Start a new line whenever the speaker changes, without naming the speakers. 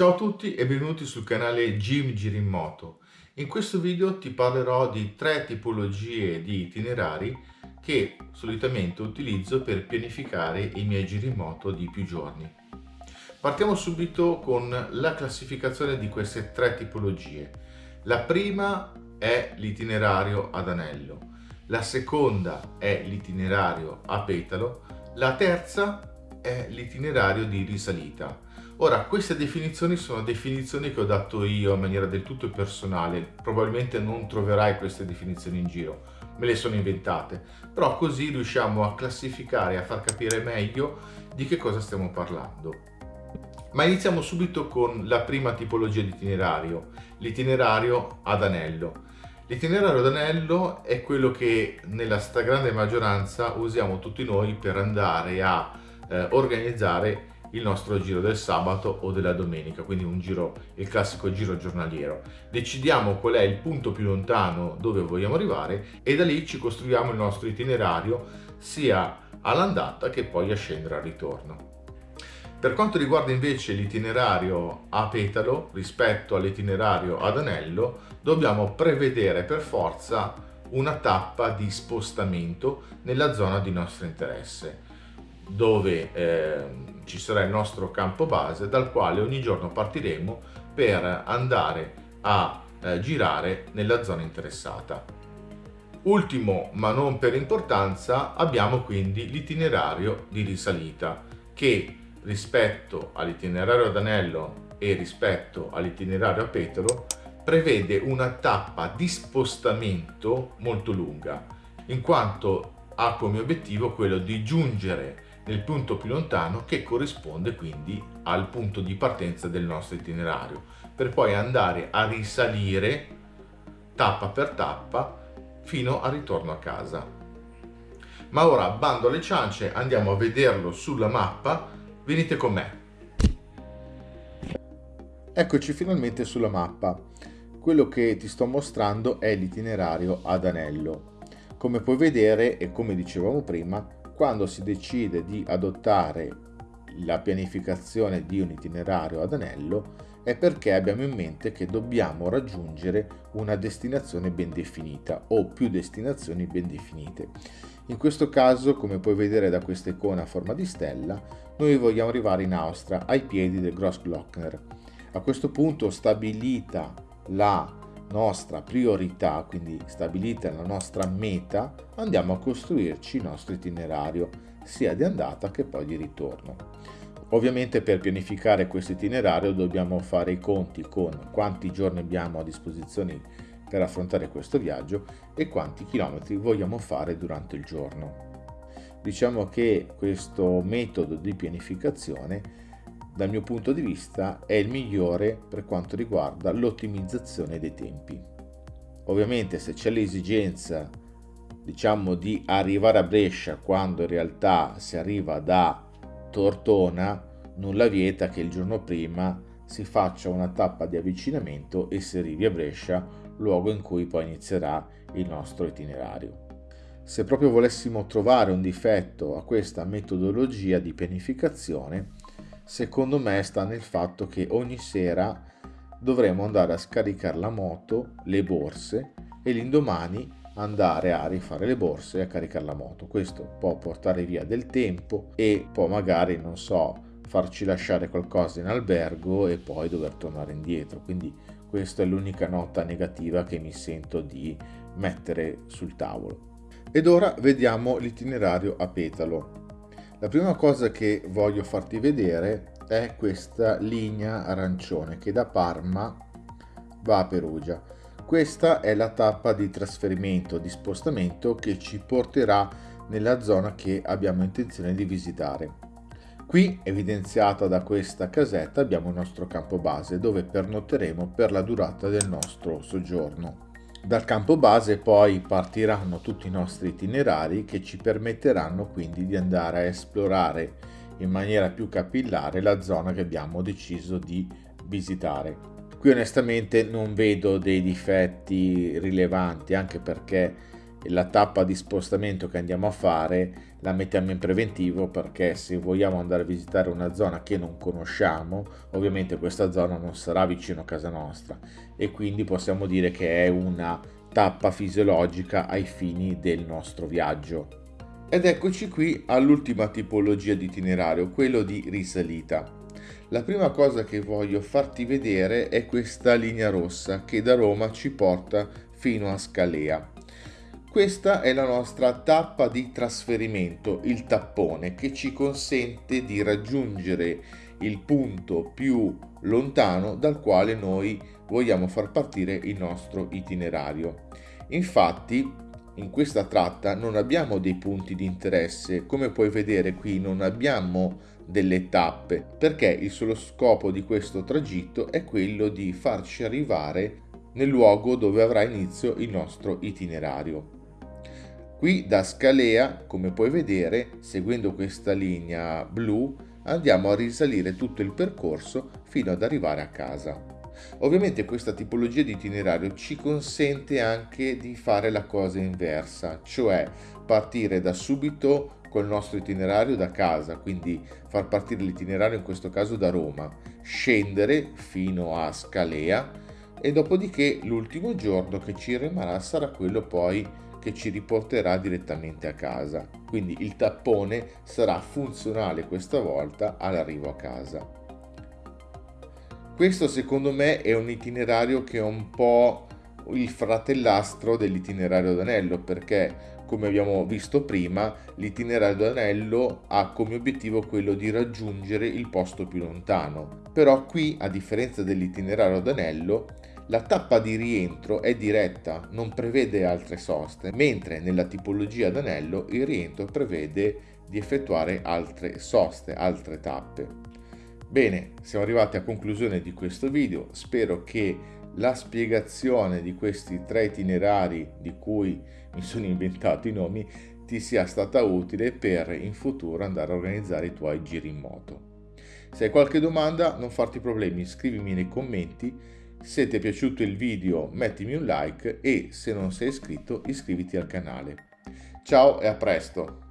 Ciao a tutti e benvenuti sul canale Jim Giri in questo video ti parlerò di tre tipologie di itinerari che solitamente utilizzo per pianificare i miei giri moto di più giorni. Partiamo subito con la classificazione di queste tre tipologie. La prima è l'itinerario ad anello, la seconda è l'itinerario a petalo, la terza è l'itinerario di risalita. Ora, queste definizioni sono definizioni che ho dato io in maniera del tutto personale, probabilmente non troverai queste definizioni in giro, me le sono inventate, però così riusciamo a classificare a far capire meglio di che cosa stiamo parlando. Ma iniziamo subito con la prima tipologia di itinerario, l'itinerario ad anello. L'itinerario ad anello è quello che nella stragrande maggioranza usiamo tutti noi per andare a eh, organizzare il nostro giro del sabato o della domenica, quindi un giro, il classico giro giornaliero. Decidiamo qual è il punto più lontano dove vogliamo arrivare e da lì ci costruiamo il nostro itinerario sia all'andata che poi a scendere al ritorno. Per quanto riguarda invece l'itinerario a petalo rispetto all'itinerario ad anello, dobbiamo prevedere per forza una tappa di spostamento nella zona di nostro interesse dove eh, ci sarà il nostro campo base dal quale ogni giorno partiremo per andare a eh, girare nella zona interessata. Ultimo ma non per importanza abbiamo quindi l'itinerario di risalita che rispetto all'itinerario ad anello e rispetto all'itinerario a petalo prevede una tappa di spostamento molto lunga in quanto ha come obiettivo quello di giungere nel punto più lontano che corrisponde quindi al punto di partenza del nostro itinerario per poi andare a risalire tappa per tappa fino al ritorno a casa. Ma ora bando alle ciance, andiamo a vederlo sulla mappa, venite con me. Eccoci finalmente sulla mappa. Quello che ti sto mostrando è l'itinerario ad anello. Come puoi vedere e come dicevamo prima, quando si decide di adottare la pianificazione di un itinerario ad anello è perché abbiamo in mente che dobbiamo raggiungere una destinazione ben definita o più destinazioni ben definite. In questo caso, come puoi vedere da questa icona a forma di stella, noi vogliamo arrivare in Austria ai piedi del Grossglockner. A questo punto, stabilita la nostra priorità, quindi stabilita la nostra meta, andiamo a costruirci il nostro itinerario, sia di andata che poi di ritorno. Ovviamente per pianificare questo itinerario dobbiamo fare i conti con quanti giorni abbiamo a disposizione per affrontare questo viaggio e quanti chilometri vogliamo fare durante il giorno. Diciamo che questo metodo di pianificazione dal mio punto di vista è il migliore per quanto riguarda l'ottimizzazione dei tempi. Ovviamente se c'è l'esigenza diciamo di arrivare a Brescia quando in realtà si arriva da Tortona, nulla vieta che il giorno prima si faccia una tappa di avvicinamento e si arrivi a Brescia, luogo in cui poi inizierà il nostro itinerario. Se proprio volessimo trovare un difetto a questa metodologia di pianificazione, secondo me sta nel fatto che ogni sera dovremo andare a scaricare la moto, le borse e l'indomani andare a rifare le borse e a caricare la moto. Questo può portare via del tempo e può magari, non so, farci lasciare qualcosa in albergo e poi dover tornare indietro. Quindi questa è l'unica nota negativa che mi sento di mettere sul tavolo. Ed ora vediamo l'itinerario a petalo. La prima cosa che voglio farti vedere è questa linea arancione che da Parma va a Perugia. Questa è la tappa di trasferimento, di spostamento che ci porterà nella zona che abbiamo intenzione di visitare. Qui, evidenziata da questa casetta, abbiamo il nostro campo base dove pernotteremo per la durata del nostro soggiorno. Dal campo base poi partiranno tutti i nostri itinerari che ci permetteranno quindi di andare a esplorare in maniera più capillare la zona che abbiamo deciso di visitare. Qui onestamente non vedo dei difetti rilevanti anche perché la tappa di spostamento che andiamo a fare la mettiamo in preventivo perché se vogliamo andare a visitare una zona che non conosciamo ovviamente questa zona non sarà vicino a casa nostra. E quindi possiamo dire che è una tappa fisiologica ai fini del nostro viaggio. Ed eccoci qui all'ultima tipologia di itinerario quello di risalita. La prima cosa che voglio farti vedere è questa linea rossa che da Roma ci porta fino a Scalea questa è la nostra tappa di trasferimento, il tappone, che ci consente di raggiungere il punto più lontano dal quale noi vogliamo far partire il nostro itinerario. Infatti, in questa tratta non abbiamo dei punti di interesse, come puoi vedere qui non abbiamo delle tappe, perché il solo scopo di questo tragitto è quello di farci arrivare nel luogo dove avrà inizio il nostro itinerario. Qui da Scalea, come puoi vedere, seguendo questa linea blu, andiamo a risalire tutto il percorso fino ad arrivare a casa. Ovviamente questa tipologia di itinerario ci consente anche di fare la cosa inversa, cioè partire da subito col nostro itinerario da casa, quindi far partire l'itinerario in questo caso da Roma, scendere fino a Scalea e dopodiché l'ultimo giorno che ci rimarrà sarà quello poi che ci riporterà direttamente a casa. Quindi il tappone sarà funzionale questa volta all'arrivo a casa. Questo secondo me è un itinerario che è un po' il fratellastro dell'itinerario d'anello perché come abbiamo visto prima l'itinerario d'anello ha come obiettivo quello di raggiungere il posto più lontano però qui a differenza dell'itinerario d'anello la tappa di rientro è diretta, non prevede altre soste, mentre nella tipologia d'anello il rientro prevede di effettuare altre soste, altre tappe. Bene, siamo arrivati a conclusione di questo video, spero che la spiegazione di questi tre itinerari di cui mi sono inventato i nomi ti sia stata utile per in futuro andare a organizzare i tuoi giri in moto. Se hai qualche domanda non farti problemi, scrivimi nei commenti se ti è piaciuto il video mettimi un like e se non sei iscritto iscriviti al canale. Ciao e a presto!